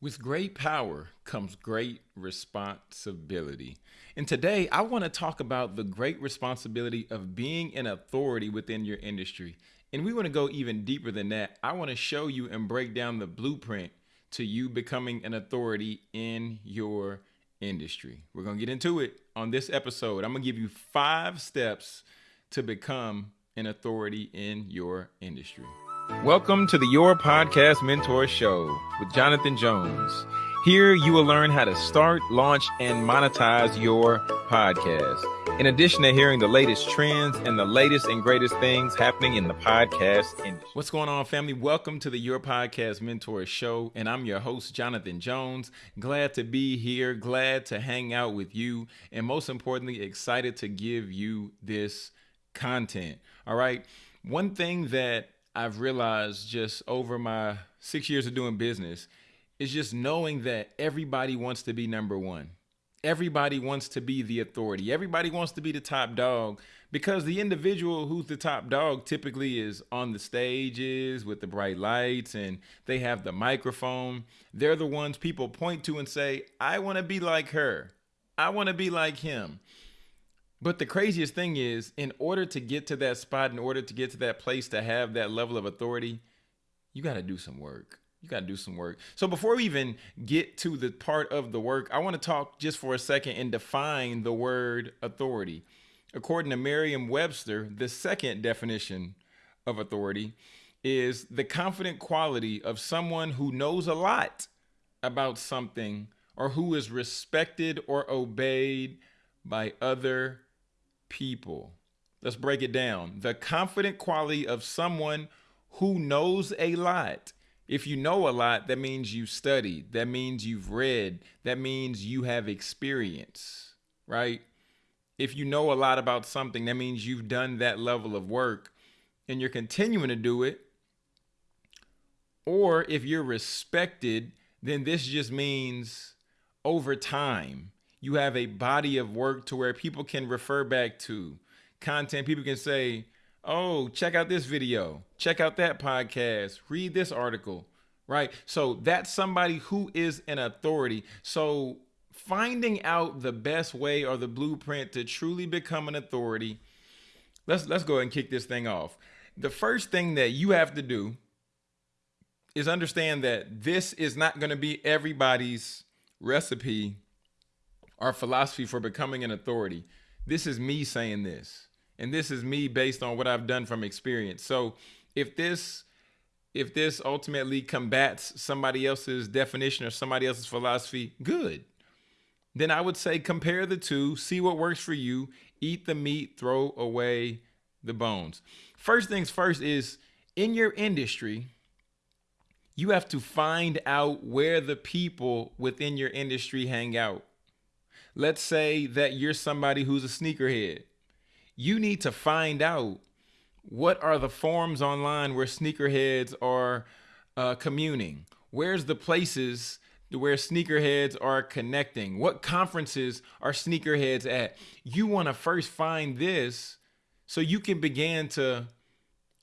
With great power comes great responsibility. And today I want to talk about the great responsibility of being an authority within your industry. And we want to go even deeper than that. I want to show you and break down the blueprint to you becoming an authority in your industry. We're going to get into it on this episode. I'm going to give you five steps to become an authority in your industry. Welcome to the Your Podcast Mentor Show with Jonathan Jones. Here you will learn how to start, launch, and monetize your podcast. In addition to hearing the latest trends and the latest and greatest things happening in the podcast industry. What's going on, family? Welcome to the Your Podcast Mentor Show, and I'm your host, Jonathan Jones. Glad to be here, glad to hang out with you, and most importantly, excited to give you this content. All right. One thing that I've realized just over my six years of doing business is just knowing that everybody wants to be number one. Everybody wants to be the authority. Everybody wants to be the top dog because the individual who's the top dog typically is on the stages with the bright lights and they have the microphone. They're the ones people point to and say, I want to be like her. I want to be like him. But the craziest thing is, in order to get to that spot, in order to get to that place to have that level of authority, you got to do some work. You got to do some work. So before we even get to the part of the work, I want to talk just for a second and define the word authority. According to Merriam Webster, the second definition of authority is the confident quality of someone who knows a lot about something or who is respected or obeyed by other people. Let's break it down. The confident quality of someone who knows a lot. If you know a lot, that means you've studied, that means you've read, that means you have experience, right? If you know a lot about something, that means you've done that level of work and you're continuing to do it. Or if you're respected, then this just means over time you have a body of work to where people can refer back to content. People can say, oh, check out this video, check out that podcast, read this article, right? So that's somebody who is an authority. So finding out the best way or the blueprint to truly become an authority, let's let's go ahead and kick this thing off. The first thing that you have to do is understand that this is not going to be everybody's recipe our philosophy for becoming an authority. This is me saying this. And this is me based on what I've done from experience. So if this if this ultimately combats somebody else's definition or somebody else's philosophy, good. Then I would say compare the two, see what works for you, eat the meat, throw away the bones. First things first is in your industry, you have to find out where the people within your industry hang out let's say that you're somebody who's a sneakerhead. You need to find out what are the forums online where sneakerheads are uh, communing? Where's the places where sneakerheads are connecting? What conferences are sneakerheads at? You want to first find this so you can begin to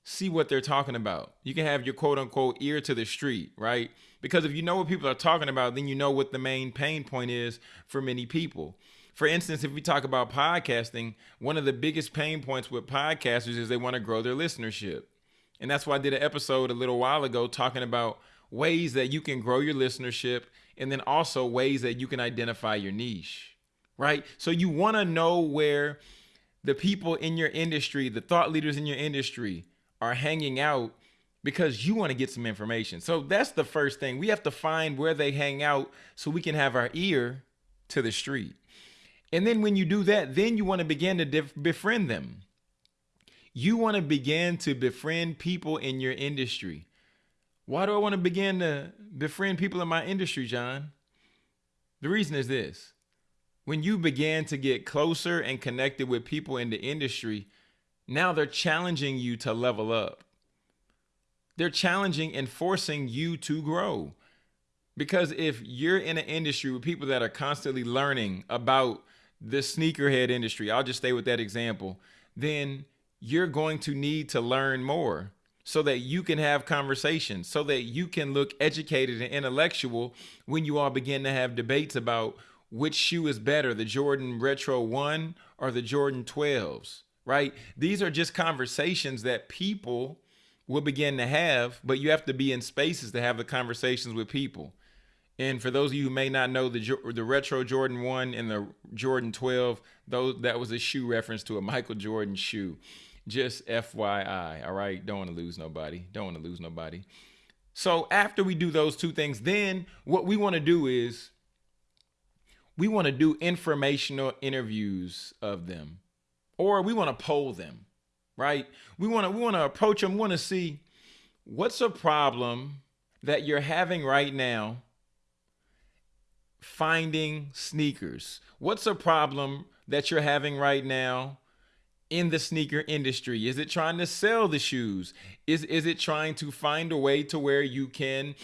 see what they're talking about. You can have your quote unquote ear to the street, right? Because if you know what people are talking about, then you know what the main pain point is for many people. For instance, if we talk about podcasting, one of the biggest pain points with podcasters is they want to grow their listenership. And that's why I did an episode a little while ago talking about ways that you can grow your listenership and then also ways that you can identify your niche, right? So you want to know where the people in your industry, the thought leaders in your industry, are hanging out because you want to get some information. So that's the first thing. We have to find where they hang out so we can have our ear to the street. And then when you do that, then you want to begin to befriend them. You want to begin to befriend people in your industry. Why do I want to begin to befriend people in my industry, John? The reason is this. When you begin to get closer and connected with people in the industry, now they're challenging you to level up. They're challenging and forcing you to grow. Because if you're in an industry with people that are constantly learning about the sneakerhead industry, I'll just stay with that example, then you're going to need to learn more. so that you can have conversations, so that you can look educated and intellectual when you all begin to have debates about which shoe is better, the Jordan Retro 1 or the Jordan 12s, right? These are just conversations that people will begin to have, but you have to be in spaces to have the conversations with people. And for those of you who may not know the the retro Jordan 1 and the Jordan 12, those that was a shoe reference to a Michael Jordan shoe. Just FYI, all right? Don't want to lose nobody. Don't want to lose nobody. So after we do those two things, then what we want to do is we want to do informational interviews of them or we want to poll them, right? We want to we want to approach them, want to see what's a problem that you're having right now finding sneakers? What's a problem that you're having right now in the sneaker industry? Is it trying to sell the shoes? Is is it trying to find a way to where you can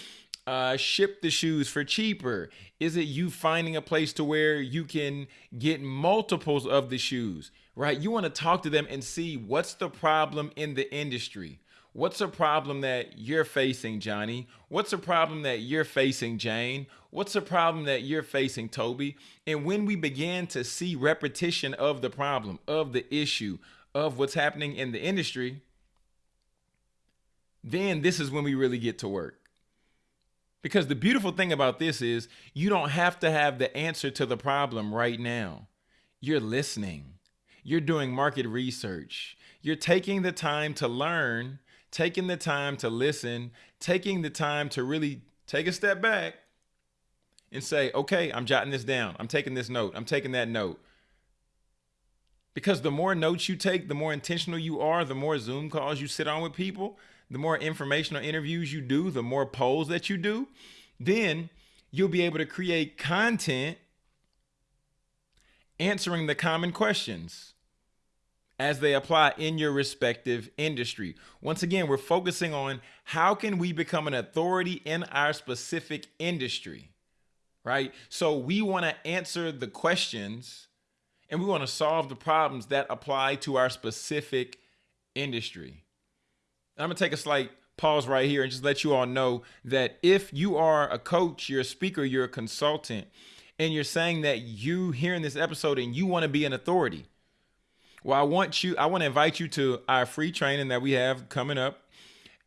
uh, ship the shoes for cheaper? Is it you finding a place to where you can get multiples of the shoes? Right? You want to talk to them and see what's the problem in the industry. What's a problem that you're facing, Johnny? What's a problem that you're facing, Jane? What's a problem that you're facing, Toby? And when we begin to see repetition of the problem, of the issue, of what's happening in the industry, then this is when we really get to work. Because the beautiful thing about this is you don't have to have the answer to the problem right now. You're listening. You're doing market research. You're taking the time to learn taking the time to listen, taking the time to really take a step back and say, okay, I'm jotting this down. I'm taking this note. I'm taking that note. Because the more notes you take, the more intentional you are, the more Zoom calls you sit on with people, the more informational interviews you do, the more polls that you do, then you'll be able to create content answering the common questions as they apply in your respective industry. Once again, we're focusing on how can we become an authority in our specific industry, right? So we want to answer the questions and we want to solve the problems that apply to our specific industry. I'm to take a slight pause right here and just let you all know that if you are a coach, you're a speaker, you're a consultant, and you're saying that you hearing this episode and you want to be an authority, well, I want you, I want to invite you to our free training that we have coming up.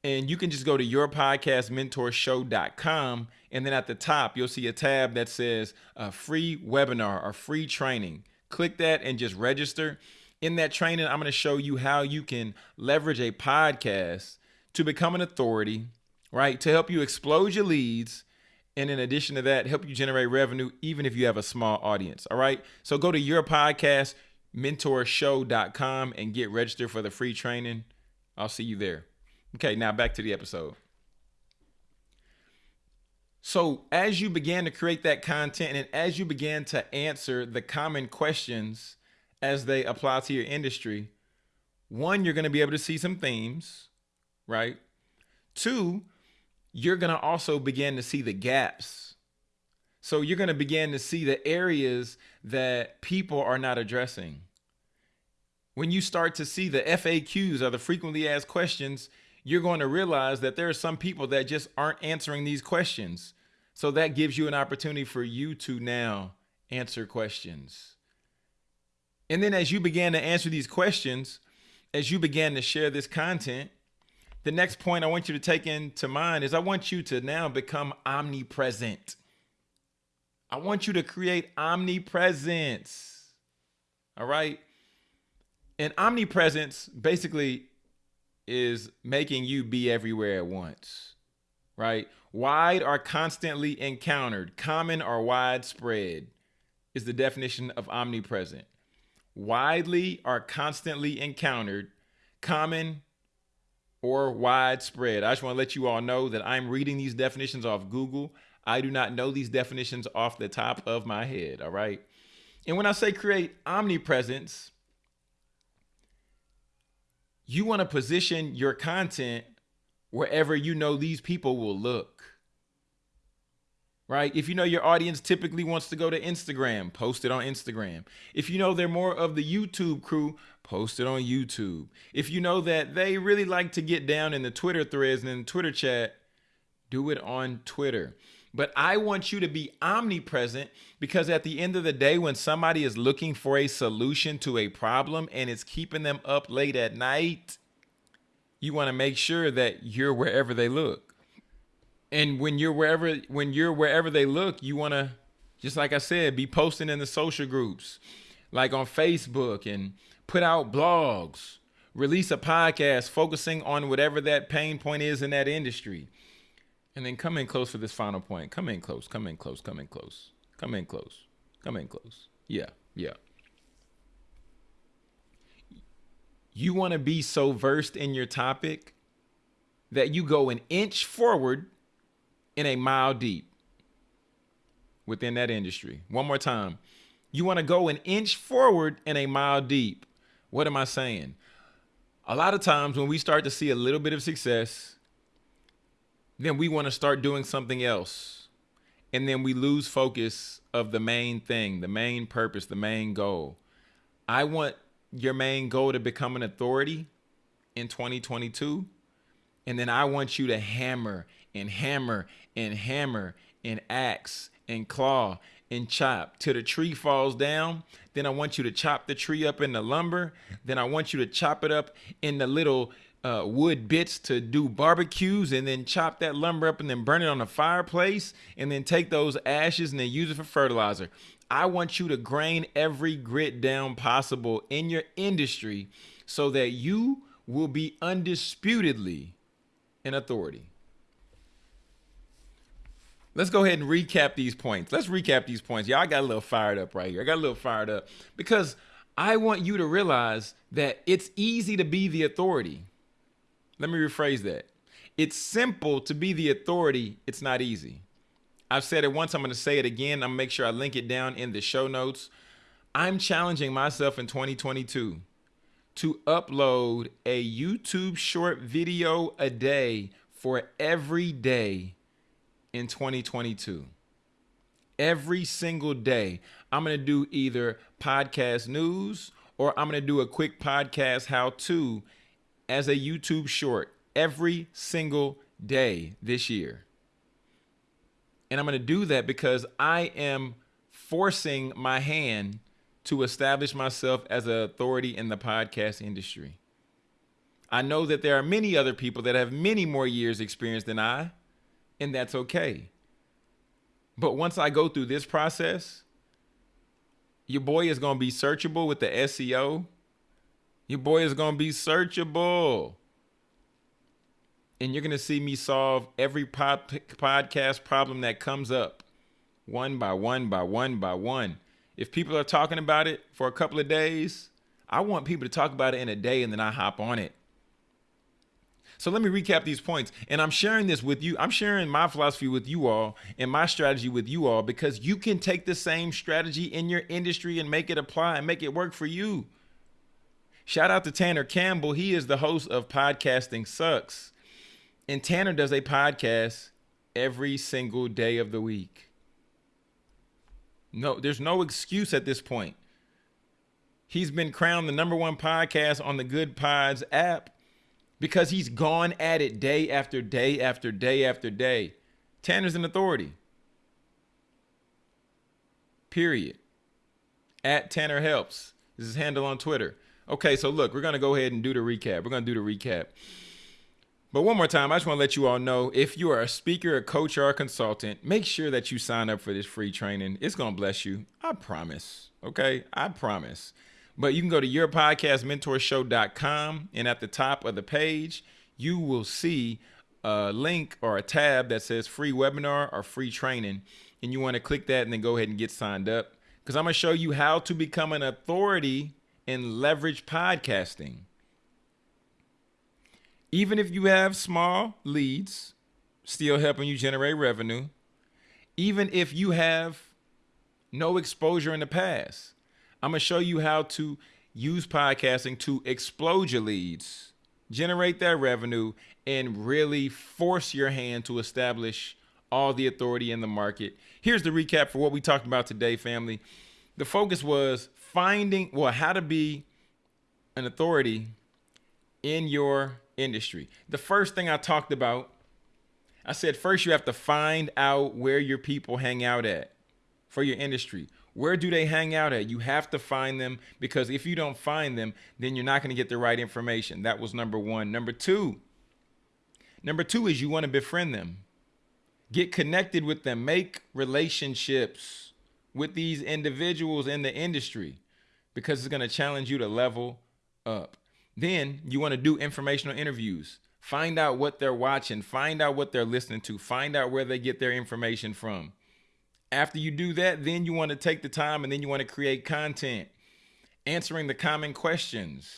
And you can just go to yourpodcastmentorshow.com. And then at the top, you'll see a tab that says a free webinar or free training. Click that and just register. In that training, I'm going to show you how you can leverage a podcast to become an authority, right? To help you explode your leads. And in addition to that, help you generate revenue, even if you have a small audience. All right. So go to your podcast mentorshow.com and get registered for the free training. I'll see you there. Okay, now back to the episode. So, as you began to create that content and as you began to answer the common questions as they apply to your industry, one, you're going to be able to see some themes, right? Two, you're going to also begin to see the gaps. So, you're going to begin to see the areas that people are not addressing when you start to see the FAQs or the frequently asked questions, you're going to realize that there are some people that just aren't answering these questions. So that gives you an opportunity for you to now answer questions. And then as you began to answer these questions, as you began to share this content, the next point I want you to take into mind is I want you to now become omnipresent. I want you to create omnipresence. All right and omnipresence basically is making you be everywhere at once, right? Wide are constantly encountered, common or widespread is the definition of omnipresent. Widely are constantly encountered, common or widespread. I just want to let you all know that I'm reading these definitions off Google. I do not know these definitions off the top of my head, all right? And when I say create omnipresence, you want to position your content wherever you know these people will look. Right? If you know your audience typically wants to go to Instagram, post it on Instagram. If you know they're more of the YouTube crew, post it on YouTube. If you know that they really like to get down in the Twitter threads and in the Twitter chat, do it on Twitter. But I want you to be omnipresent because at the end of the day, when somebody is looking for a solution to a problem and it's keeping them up late at night, you want to make sure that you're wherever they look and when you're wherever when you're wherever they look you want to just like i said be posting in the social groups like on facebook and put out blogs release a podcast focusing on whatever that pain point is in that industry. And then come in close for this final point. Come in close come in close come in close come in close come in close. Yeah yeah. You want to be so versed in your topic that you go an inch forward in a mile deep within that industry. One more time. You want to go an inch forward in a mile deep. What am I saying? A lot of times when we start to see a little bit of success, then we want to start doing something else. And then we lose focus of the main thing, the main purpose, the main goal. I want your main goal to become an authority in 2022. And then I want you to hammer and hammer and hammer and axe and claw and chop till the tree falls down. Then I want you to chop the tree up in the lumber. Then I want you to chop it up in the little uh, wood bits to do barbecues and then chop that lumber up and then burn it on the fireplace and then take those ashes and then use it for fertilizer. I want you to grain every grit down possible in your industry so that you will be undisputedly an authority. Let's go ahead and recap these points. Let's recap these points. Y'all got a little fired up right here. I got a little fired up because I want you to realize that it's easy to be the authority. Let me rephrase that. It's simple to be the authority. It's not easy. I've said it once. I'm going to say it again. I'm going to make sure I link it down in the show notes. I'm challenging myself in 2022 to upload a YouTube short video a day for every day in 2022. Every single day, I'm going to do either podcast news or I'm going to do a quick podcast how to as a YouTube short every single day this year. And I'm going to do that because I am forcing my hand to establish myself as an authority in the podcast industry. I know that there are many other people that have many more years experience than I and that's okay. But once I go through this process, your boy is going to be searchable with the SEO. Your boy is going to be searchable. And you're going to see me solve every pod- podcast problem that comes up one by one by one by one. If people are talking about it for a couple of days, I want people to talk about it in a day and then I hop on it. So let me recap these points. And I'm sharing this with you. I'm sharing my philosophy with you all and my strategy with you all because you can take the same strategy in your industry and make it apply and make it work for you. Shout out to Tanner Campbell. He is the host of Podcasting Sucks. And Tanner does a podcast every single day of the week. No, there's no excuse at this point. He's been crowned the number one podcast on the Goodpods app because he's gone at it day after day after day after day. Tanner's an authority. Period. At Tanner Helps. This is his handle on Twitter. Okay, so look, we're going to go ahead and do the recap. We're going to do the recap. But one more time, I just want to let you all know if you are a speaker, a coach, or a consultant, make sure that you sign up for this free training. It's going to bless you. I promise. Okay? I promise. But you can go to yourpodcastmentorshow.com and at the top of the page, you will see a link or a tab that says free webinar or free training. And you want to click that and then go ahead and get signed up because I'm going to show you how to become an authority in leverage podcasting. Even if you have small leads, still helping you generate revenue. Even if you have no exposure in the past, I'm going to show you how to use podcasting to explode your leads, generate that revenue, and really force your hand to establish all the authority in the market. Here's the recap for what we talked about today, family. The focus was finding, well, how to be an authority in your industry. The first thing I talked about, I said first you have to find out where your people hang out at for your industry. Where do they hang out at? You have to find them because if you don't find them, then you're not going to get the right information. That was number one. Number two, number two is you want to befriend them. Get connected with them. Make relationships with these individuals in the industry because it's going to challenge you to level up. Then you want to do informational interviews. Find out what they're watching, find out what they're listening to, find out where they get their information from. After you do that, then you want to take the time and then you want to create content, answering the common questions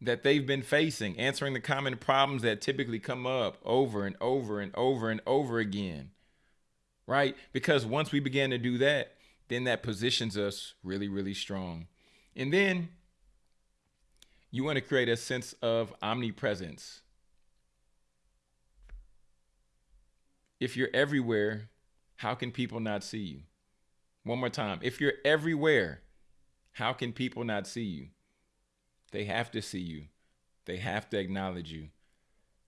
that they've been facing, answering the common problems that typically come up over and over and over and over again. Right? Because once we begin to do that, then that positions us really, really strong. And then you want to create a sense of omnipresence. If you're everywhere, how can people not see you? One more time. If you're everywhere, how can people not see you? They have to see you. They have to acknowledge you.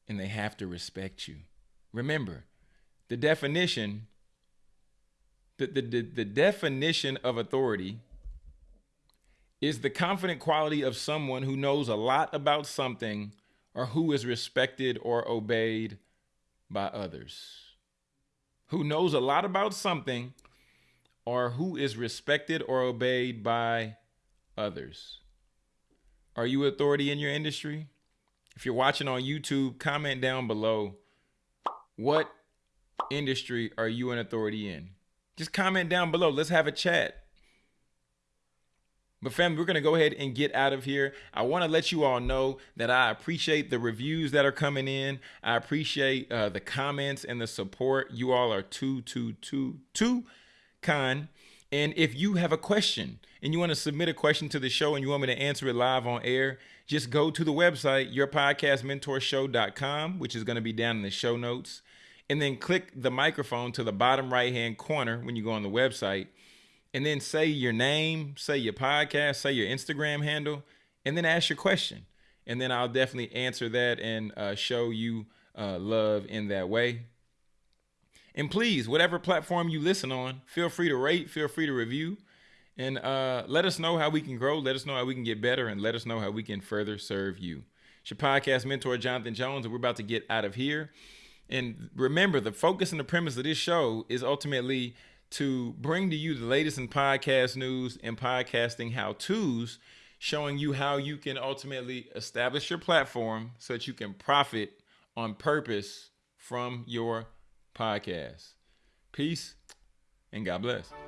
And they have to respect you. Remember, the definition the, the, the, the definition of authority is the confident quality of someone who knows a lot about something or who is respected or obeyed by others. Who knows a lot about something or who is respected or obeyed by others. Are you authority in your industry? If you're watching on YouTube, comment down below what industry are you an authority in? Just comment down below. Let's have a chat. But family, we're going to go ahead and get out of here. I want to let you all know that I appreciate the reviews that are coming in. I appreciate uh, the comments and the support. You all are too, too, too, too kind. And if you have a question and you want to submit a question to the show and you want me to answer it live on air, just go to the website, yourpodcastmentorshow.com, which is going to be down in the show notes. And then click the microphone to the bottom right hand corner when you go on the website and then say your name, say your podcast, say your Instagram handle, and then ask your question. And then I'll definitely answer that and uh, show you uh, love in that way. And please, whatever platform you listen on, feel free to rate, feel free to review, and uh, let us know how we can grow. Let us know how we can get better, and let us know how we can further serve you. It's your podcast mentor, Jonathan Jones, and we're about to get out of here. And remember, the focus and the premise of this show is ultimately to bring to you the latest in podcast news and podcasting how to's, showing you how you can ultimately establish your platform so that you can profit on purpose from your podcast. Peace and God bless.